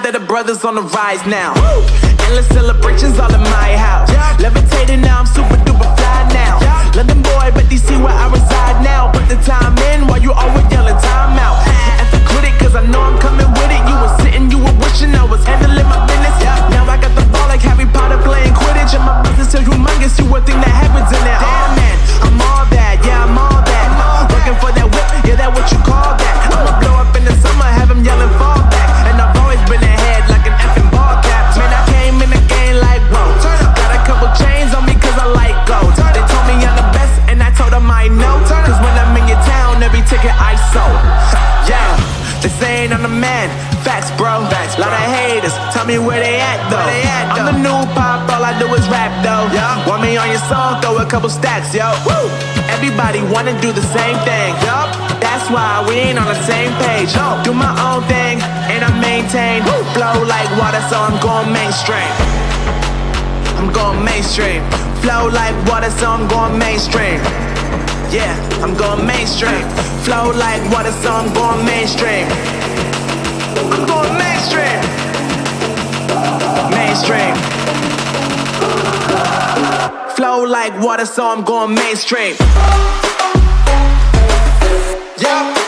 proud that the brothers on the rise now. Woo! Endless celebrations all in my house. Yeah. Levitating now, I'm super. me where they at though. They at. I'm the new pop, all I do is rap though. Yeah. Want me on your song? Throw a couple stacks, yo. Woo. Everybody wanna do the same thing. Yup. That's why we ain't on the same page. Yo. Do my own thing and I maintain. Woo. Flow like water, so I'm going mainstream. I'm going mainstream. Flow like water, so I'm going mainstream. Yeah, I'm going mainstream. Flow like water, so I'm going mainstream. I'm going mainstream mainstream. Flow like water, so I'm going mainstream. Yeah.